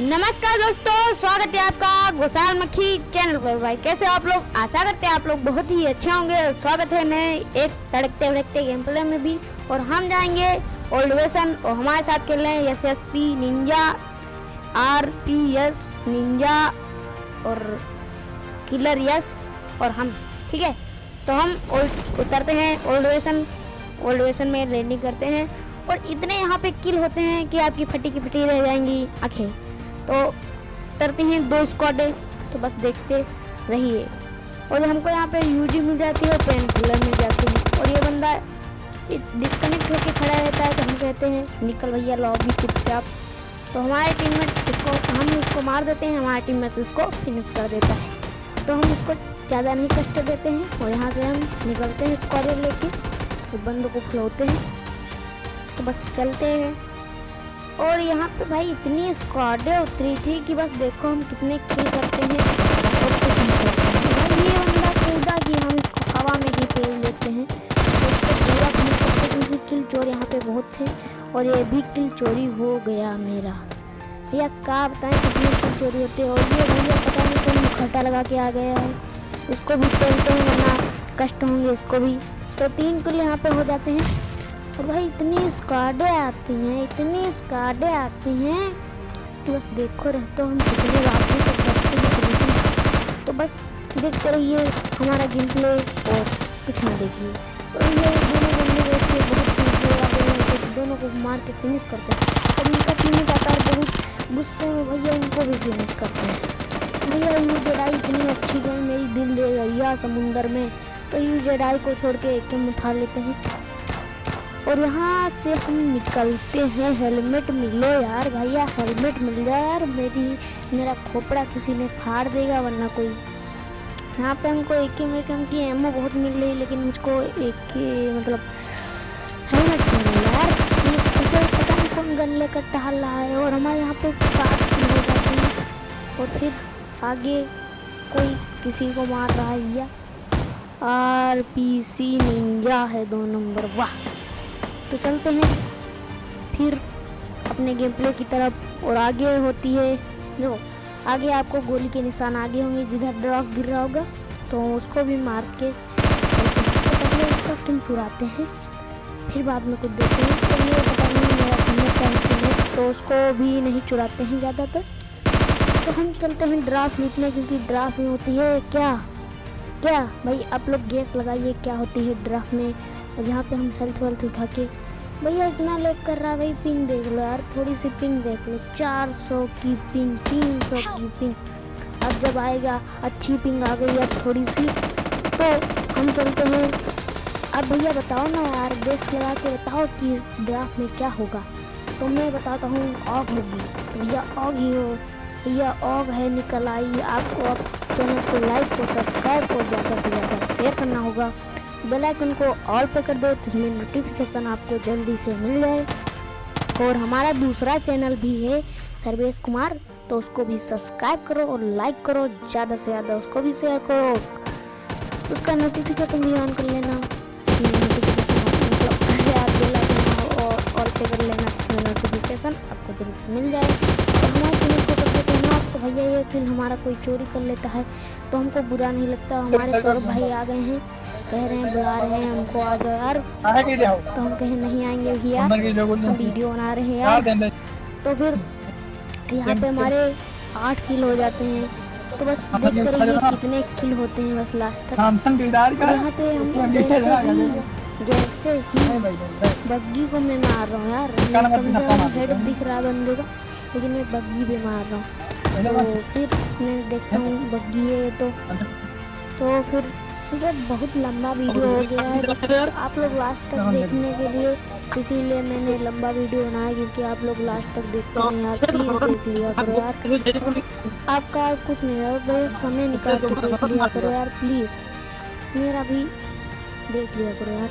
नमस्कार दोस्तों, स्वागत है आपका गोसाल मक्खी चैनल पर। भाई, कैसे आप लोग? आशा करते हैं आप लोग बहुत ही अच्छे होंगे स्वागत है नए एक तड़कते भड़कते गेम प्ले में भी। और हम जाएँगे ओल्ड वेसन और हमारे साथ खेल रहे हैं S S P ninja R P S ninja और किलर यस और हम, ठीक है? तो हम ओल्ड उतरते हैं ओल्ड वेसन ओल्ड वेसन में लैंडिंग करते हैं। और इतने यहाँ पे किल होते हैं कि आपकी फटी की फटी रह जाएँगी आँखें तो उतरते हैं दो स्क्वाड तो बस देखते रहिए। और हमको यहाँ पे यूजी मिल जाती है और पेन किलर मिल जाती है। और ये बंदा डिस्कनेक्ट होकर खड़ा रहता है तो हम कहते हैं, निकल भैया लॉबी चुपचाप। तो हमारे टीम में इसको, हम इसको मार देते हैं, हमारे टीममेट इसको फिनिश कर देता है। तो हम इसको ज़्यादा नहीं कष्ट देते हैं और यहाँ से हम निकलते हैं स्क्वायर लेके तो बंद को खिलौते हैं। तो बस चलते हैं। और यहाँ पे भाई इतनी स्क्वाडें उतरी थी कि बस देखो हम कितने किल करते हैं। और कुछ नहीं करते हैं ये बंदा कूदा कि हम इसको हवा में ही फेल देते हैं। पूरा करते क्योंकि किल चोर यहाँ पे बहुत थे, और ये भी किल चोरी हो गया मेरा। भैया क्या बताएँ कितनी किल चोरी होती है, और ये भैया पता नहीं कोई मुखटा लगा के आ गया है। इसको भी खेलते हैं, वरना कष्ट होंगे इसको भी। तो तीन किल यहाँ पे हो जाते हैं। और भाई इतनी स्क्वाडें आती हैं, इतनी स्क्वाडें आती हैं। कि बस देखो रहते हम कितने रातों तक करते तो बस देखते रहिए हमारा गेम प्ले और कुछ ना देखिए। और ये दोनों बंदे देखिए, बहुत दोनों दोनों को मार के फिनिश करते हैं। और इनका टीम जाता है बहुत गुस्से में भैया उनको भी फिनिश करते हैं। भैया यू जड़ाई इतनी अच्छी गई मेरी दिल दे गई समुंदर में। तो यू जड़ाई को छोड़ के एक उठा लेते हैं। और यहाँ से हम निकलते हैं। हेलमेट मिलो यार भैया, हेलमेट मिल जाए यार। मेरी, मेरा खोपड़ा किसी ने फाड़ देगा, वरना कोई। यहाँ पे हमको एक में कम की एमओ बहुत मिल रही है, लेकिन मुझको एक ही मतलब हेलमेट मिल यार। पता नहीं कौन गन लेकर टहल रहा है और हमारे यहाँ पे हो जाती है। और फिर आगे कोई किसी को मार रहा है या? आर पी सी निंजा है दो नंबर, वाह। तो चलते हैं। फिर अपने गेम प्ले की तरफ़ और आगे होती है। देखो आगे आपको गोली के निशान आगे होंगे, जिधर ड्रॉप गिर रहा होगा तो उसको भी मार के पहले उसका किल चुराते हैं। फिर बाद में कुछ देते हैं। तो ये पता नहीं मेरा टीममेट है तो उसको भी नहीं चुराते हैं ज़्यादातर। तो हम चलते हैं ड्राफ्ट लूटने क्योंकि ड्राफ्ट में होती है। क्या? क्या? भाई, आप लोग गैस लगाइए, क्या होती है ड्राफ्ट में? और यहाँ पे हम हेल्थ वेल्थ उठा के, भैया इतना लेट कर रहा है, भाई पिंग देख लो यार, थोड़ी सी पिंग देख लो 400 की पिंग 300 की पिंग अब जब आएगा, अच्छी पिंग आ गई है थोड़ी सी तो हम चलते हैं। अब भैया बताओ ना यार बेस लगा के बताओ कि ड्राफ्ट में क्या होगा। तो मैं बताता हूँ ऑग होगी भैया ऑग ही हो। भैया ऑग है, निकल आई। आपको अब चैनल को लाइक और सब्सक्राइब और ज़्यादा से ज़्यादा शेयर करना होगा। बेल आइकन को ऑल पे कर दो जिसमें नोटिफिकेशन आपको जल्दी से मिल जाए। और हमारा दूसरा चैनल भी है सर्वेश कुमार तो उसको भी सब्सक्राइब करो और लाइक करो, ज़्यादा से ज़्यादा उसको भी शेयर करो। उसका नोटिफिकेशन भी ऑन कर लेना। और ऑल पे कर लेना नोटिफिकेशन आपको जल्दी से मिल जाए तो हमारे चैनल को करके आपको भैया ये फिर हमारा कोई चोरी कर लेता है तो हमको बुरा नहीं लगता। हमारे सौरभ भाई आ गए हैं कह रहे हैं बुला रहे हैं हमको आ जाओ यार। तो हम कहें नहीं आएँगे भैया वीडियो बना रहे हैं यार तो फिर यहाँ पे हमारे आठ किल हो जाते हैं तो बस देखते रहिए कितने किल होते हैं बस लास्ट तक। यहाँ पे हम जैसे ही बग्गी को मैं मार रहा हूँ यार। हेड दिख रहा बंदे का लेकिन मैं बग्गी भी मार रहा हूँ। तो फिर मैं देखता हूँ बग्गी है तो। तो फिर ये बहुत लंबा वीडियो हो गया है। आप लोग लास्ट तक देखने के लिए इसीलिए मैंने लंबा वीडियो बनाया क्योंकि आप लोग लास्ट तक देखते हैं यार प्लीज़ देख लिया करो यार। आपका कुछ नहीं है बस समय निकाल के देख लिया करो यार प्लीज़ मेरा भी देख लिया करो यार।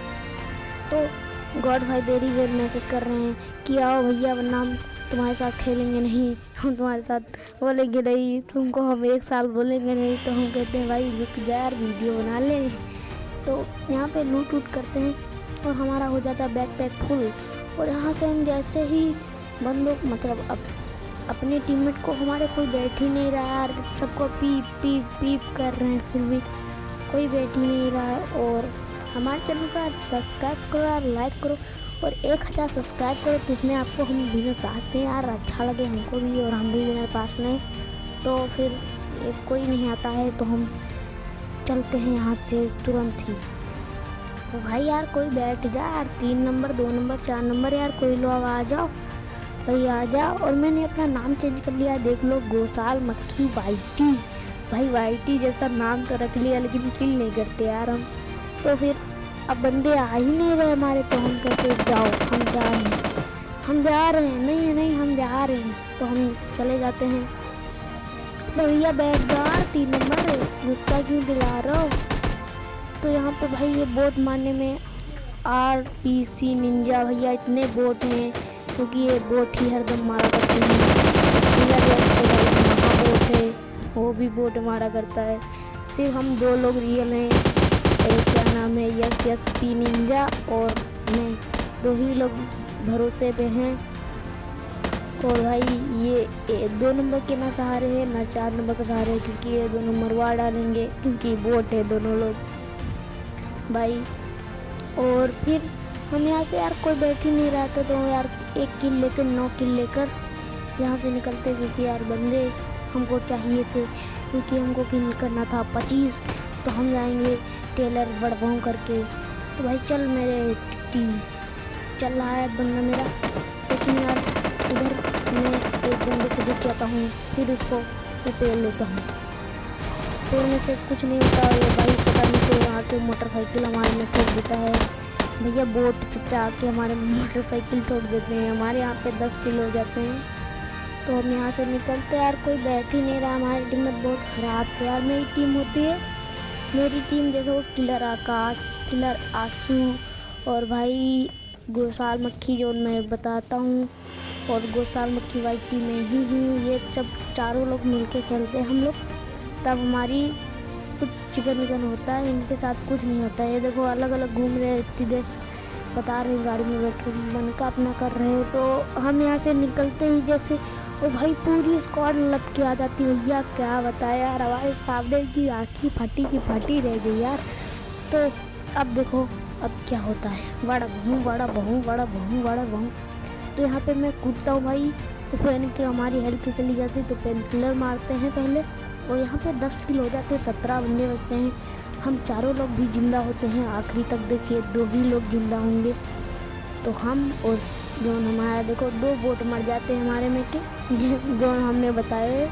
तो गॉड भाई देरी वेर मैसेज कर रहे हैं कि आओ भैया वरना तुम्हारे साथ खेलेंगे नहीं, हम तुम्हारे साथ बोलेंगे नहीं, तुमको हम एक साल बोलेंगे नहीं तो हम कहते हैं, भाई, रुक जा यार वीडियो बना ले। तो यहाँ पे लूट वूट करते हैं और हमारा हो जाता है बैक पैक फुल और यहाँ से हम जैसे ही बंदों मतलब अब अपने टीममेट को हमारे कोई बैठ ही नहीं रहा यार, सबको पीप पीप पीप कर रहे हैं, फिर भी कोई बैठ ही नहीं रहा। और हमारे चैनल यार सब्सक्राइब करो यार लाइक करो। और एक हज़ार सब्सक्राइब करो इसमें आपको हम विनर पास दें यार। अच्छा लगे हमको भी और हम भी विनर पास लें तो फिर एक कोई नहीं आता है तो हम चलते हैं यहाँ से तुरंत ही। तो भाई यार कोई बैठ जा यार। तीन नंबर, दो नंबर, चार नंबर यार। कोई लोग आ जाओ, भाई आ जाओ। और मैंने अपना नाम चेंज कर लिया। देख लो, गोसाल मक्खी वाइटी। भाई वाइटी जैसा नाम तो रख लिया, लेकिन किल नहीं करते यार हम। तो फिर अब बंदे आ ही नहीं रहे हमारे तो हम कहते जाओ, हम जा रहे हैं। हम जा रहे हैं, नहीं नहीं, हम जा रहे हैं। तो हम चले जाते हैं। भैया बैठ जा तीन नंबर, गुस्सा क्यों दिला रहा हो? तो यहाँ पे भाई ये बोट मारने में आर पी सी निंजा भैया इतने बोट हैं, क्योंकि ये बोट ही हरदम मारा करते हैं। बोट है, वो भी बोट मारा करता है। सिर्फ़ हम दो लोग रियल हैं। नाम है यस यस, पी निंजा और मैं दो ही लोग भरोसे पे हैं। और भाई, ये दो नंबर के ना सहारे हैं, ना चार नंबर के सहारे है, क्योंकि ये दोनों मरवा डालेंगे, क्योंकि बोट है दोनों लोग। भाई, और फिर हम यहाँ से यार कोई बैठ ही नहीं रहा था तो यार एक किल लेकर, नौ किल लेकर यहाँ से निकलते, क्योंकि यार बंदे हमको चाहिए थे, क्योंकि हमको किल करना था पच्चीस तो हम जाएँगे। टेलर बड़गाँव करके। तो भाई चल मेरे टीम चल रहा है बंदा मेरा। लेकिन यार उधर मैं एक बंदे को दिख जाता हूँ, फिर उसको रिपेयर लेता हूँ। तोड़ने से कुछ नहीं होता ये भाई पता नहीं तो वहाँ के मोटरसाइकिल हमारे में ठोक देता है। भैया बोट चचा आके हमारे मोटरसाइकिल ठोक देते हैं। हमारे यहाँ पे दस किलो हो जाते हैं। तो हम यहाँ से निकलते यार कोई बैठ ही नहीं रहा। हमारी टीम बहुत ख़राब थी। यार मेरी टीम होती है। मेरी टीम देखो, किलर आकाश, किलर आँसू और भाई गोसाल मक्खी जो मैं बताता हूँ। और गोसाल मक्खी वाली टीम में ही हूँ। ये सब चारों लोग मिलके खेलते हैं हम लोग। तब हमारी कुछ चिकन विकन होता है, इनके साथ कुछ नहीं होता ये देखो अलग अलग घूम रहे हैं, इतनी देर बता रहे गाड़ी में बैठ मन का अपना कर रहे हो। तो हम यहाँ से निकलते ही, जैसे और भाई पूरी स्क्वाड लग के आ जाती है। भैया, क्या बताया यार, हमारे सामने की आँखी फटी की फटी रह गई यार। तो अब देखो, अब क्या होता है। बड़ा बहू बड़ा बहू बड़ा बहू बड़ा बहू। तो यहाँ पे मैं कूदता हूँ भाई। तो पेन के हमारी हेल्थ चली जाती है तो पेन किलर मारते हैं पहले। और यहाँ पे दस किल हो जाते हैं, सत्रह बंदे बचते हैं। हम चारों लोग भी ज़िंदा होते हैं। आखिरी तक देखिए, दो ही लोग ज़िंदा होंगे। तो हम और जो हमारा, देखो, दो बोट मर जाते हैं हमारे में के जो हमने बताए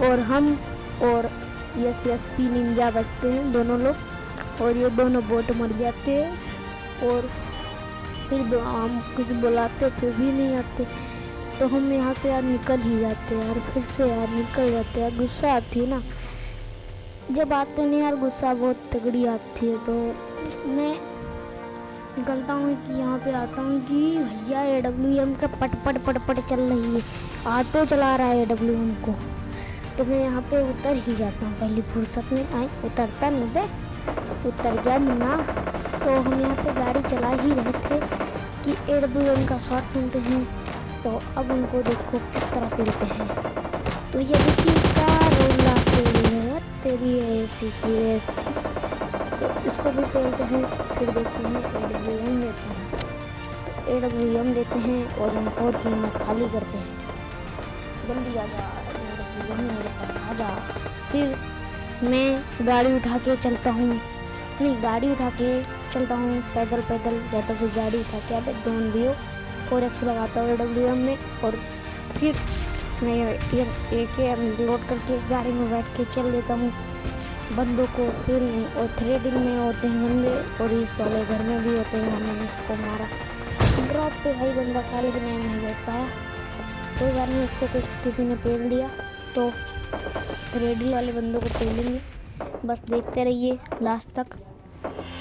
और हम और यस यस, पी निंजा बचते हैं, दोनों लोग। और ये दोनों बोट मर जाते हैं। और फिर हम कुछ बुलाते, फिर भी नहीं आते। तो हम यहाँ से यार निकल ही जाते हैं यार फिर से यार निकल जाते हैं। गुस्सा आती है ना। जब आते नहीं यार, गुस्सा बहुत तगड़ी आती है। तो मैं निकलता हूँ कि यहाँ पे आता हूँ कि भैया ए डब्ल्यू एम का पट पट पट पट चल रही है। ऑटो चला रहा है ए डब्ल्यू एम को। तो मैं यहाँ पे उतर ही जाता हूँ। पहली फुर्सत में आए, उतरता नहीं बे उतर जा मुन्ना तो हम यहाँ पे गाड़ी चला ही रहे थे कि ए डब्ल्यू एम का शॉर्ट सुनते हैं। तो अब उनको देखो किस तरह पेलते हैं। तो ये देखिए, क्या रोला है तेरी ऐसी की ऐसी तो इसको भी पेलते हैं फिर देखते हैं ए डब्ल्यू एम देते हैं तो ए डब्ल्यू एम देते हैं और हम फोर की खाली करते हैं जल्दी आ जा आ जा फिर मैं गाड़ी उठा के चलता हूँ नहीं गाड़ी उठा के चलता हूँ पैदल पैदल या तो फिर गाड़ी उठा के आप दोनों भी हो फोर एक्स लगाता हूँ ए डब्ल्यू एम में और फिर मैं एक एम लोड करके गाड़ी में बैठ के चल लेता हूँ बंदों को फिर और थ्रेडिंग में होते हैं बंदे और इस वाले घर में भी होते हैं, हमने इसको मारा। ड्रॉप पे भाई बंदा खाली भी नहीं बैठ पाया कोई बार नहीं उसको कुछ किसी ने पेल दिया तो थ्रेडिंग वाले बंदों को पेलेंगे। बस देखते रहिए लास्ट तक।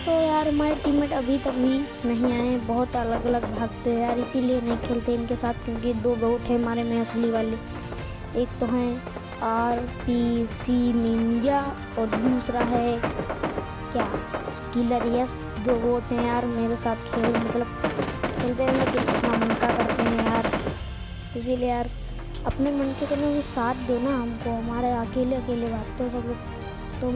तो यार, हमारे टीममेट अभी तक भी नहीं आए, बहुत अलग अलग भागते हैं यार, इसीलिए नहीं खेलते इनके साथ, क्योंकि दो बोट है हमारे में असली वाले। एक तो हैं आर पी सी निंजा और दूसरा है क्या? किलर यस दो बोट हैं यार, मेरे साथ खेल मतलब खेलते हैं लेकिन इतना मन का करते हैं यार। इसीलिए यार, अपने मन के करने में साथ दो ना हमको, हमारे अकेले अकेले भागते हो सब लोग। तो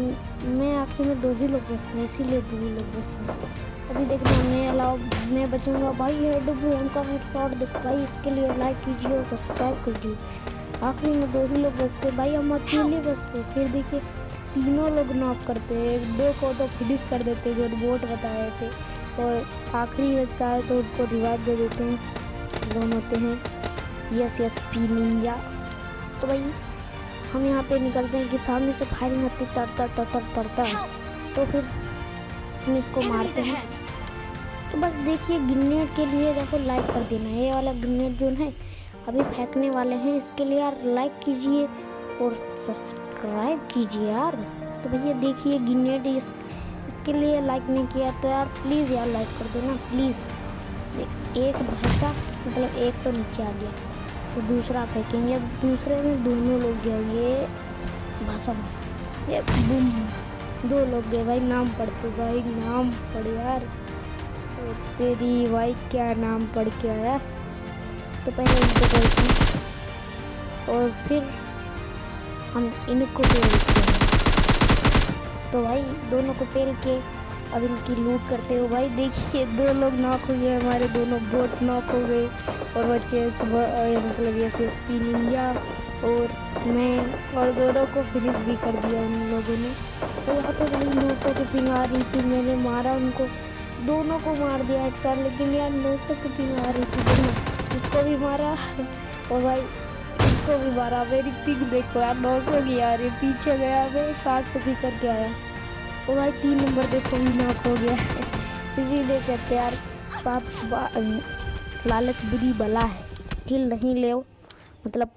मैं आखिर में दो ही लोग बचते हैं इसीलिए दो ही लोग बचते हैं अभी देखना, मैं अलावा मैं बचूँगा भाई है डब्बू हमका हेड शॉट देखो। भाई, इसके लिए लाइक कीजिए और सब्सक्राइब कीजिए आखिरी में दो ही लोग बचते भाई हम अकेले बचते फिर देखिए तीनों लोग नॉक करते हैं। दो को तो फिनिश कर देते जो बोट बताए थे। और आखिरी बचता है तो उनको रिवाइव दे देते हैं। दोनों होते हैं। यस यस पी निंजा तो भाई हम यहाँ पे निकलते हैं कि सामने से फायरिंग तर तर तर तर तर तर तो फिर हम इसको मारते हैं। तो बस देखिए ग्रेनेड के लिए देखो लाइक कर देना ये वाला ग्रेनेड जो है। अभी फेंकने वाले हैं। इसके लिए यार लाइक कीजिए और सब्सक्राइब कीजिए यार। तो भैया देखिए ग्रेनेड इस, इसके लिए लाइक नहीं किया तो यार प्लीज़ यार लाइक कर देना प्लीज़ एक भैसा मतलब एक तो नीचे आ गया तो दूसरा फेंकेंगे। अब दूसरे में दोनों लोग गए ये भसम ये बूम दो लोग गए। भाई नाम पढ़ते भाई नाम पढ़ यार। तो तेरी भाई, क्या नाम पढ़ के आया? तो पहले इनको करते हैं। और फिर हम इनको पेलते हैं। तो भाई, दोनों को पेल के अब इनकी लूट करते हो। भाई, देखिए, दो लोग नॉक हो गए, हमारे दोनों बोट नॉक हो गए। और बच्चे सुबह मतलब ऐसे निंजा और मैं और दोनों को फिनिश भी कर दिया उन लोगों ने। तो यहाँ पर भाई, नौ सौ की पिंग आ रही थी, मैंने मारा उनको। दोनों को मार दिया एक बार लेकिन यार नौ सौ की पिंग आ रही थी। दोनों इसको भी मारा और भाई, इसको भी मारा। मेरी पिंग देखो यार, नौ सौ की आ रही पीछे गया, मैं सात सौ की करके आया। और भाई, तीन नंबर देखो, भी नॉक हो गया इसीलिए कहते यार पाप लालच बुरी बला है। किल नहीं ले मतलब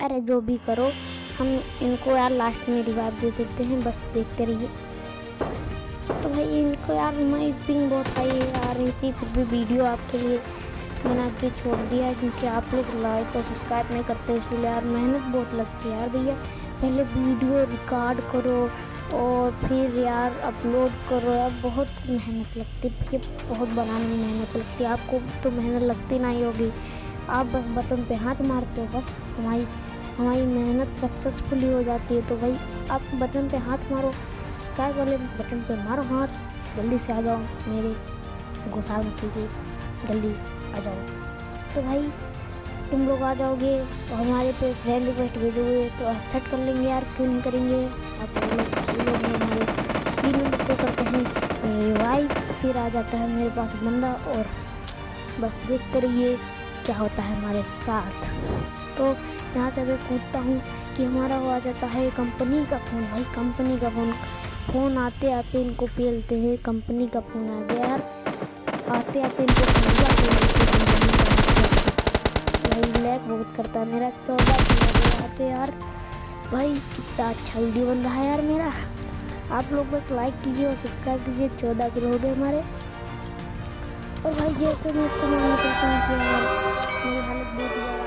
अरे जो भी करो, हम इनको यार लास्ट में रिवाइव दे देते हैं, बस देखते रहिए। तो भाई, इनको यार, मैं पिंग बहुत आई, आ रही थी, फिर भी वीडियो आपके लिए मैंने आज छोड़ दिया क्योंकि आप लोग लाइक और सब्सक्राइब नहीं करते, इसलिए यार मेहनत बहुत लगती है यार भैया। पहले वीडियो रिकॉर्ड करो और फिर यार अपलोड करो यार, बहुत मेहनत लगती है। बहुत बनाने में मेहनत लगती है। आपको तो मेहनत लगती नहीं होगी। आप बस बटन पे हाथ मारते हो, बस हमारी हमारी मेहनत सक्सेसफुली हो जाती है। तो भाई, आप बटन पे हाथ मारो सब्सक्राइब वाले बटन पे मारो हाथ। जल्दी से आ जाओ मेरे घुसा कीजिए जल्दी आ जाओ। तो भाई, तुम लोग आ जाओगे तो हमारे पे फ्रेंड रिक्वेस्ट भेजोगे तो एक्सेप्ट कर लेंगे यार, क्यों नहीं करेंगे? आप लोग हमारे। तीन नंबर पे करते हैं। रिवाइव फिर आ जाता है मेरे पास बंदा और बस देखते रहिए क्या होता है हमारे साथ। तो यहाँ से मैं पूछता हूँ कि हमारा वो आ जाता है कंपनी का फ़ोन भाई कंपनी का फ़ोन फ़ोन आते आते इनको पेलते हैं। कंपनी का फ़ोन आ गया यार। आते आते इनको भाई, लैग बहुत करता है मेरा। तो आते यार। भाई कितना अच्छा वीडियो बन रहा है यार मेरा। आप लोग बस लाइक कीजिए और सब्सक्राइब कीजिए, चौदह किलो हो गए हमारे। और भाई, जैसे मैं इसको मानना चाहता हूँ कि मेरी हालत बहुत